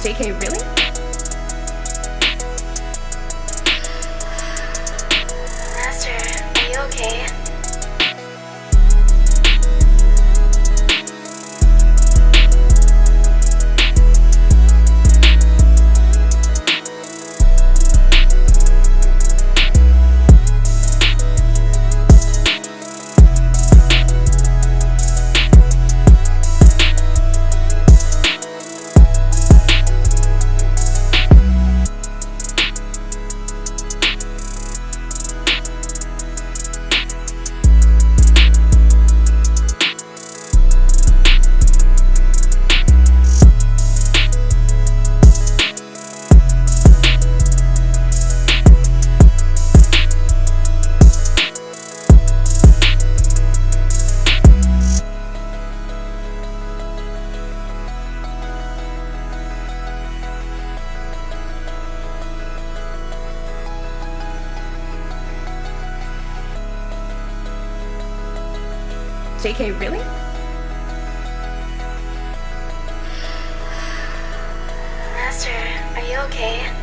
JK, really? JK, really? Master, are you okay?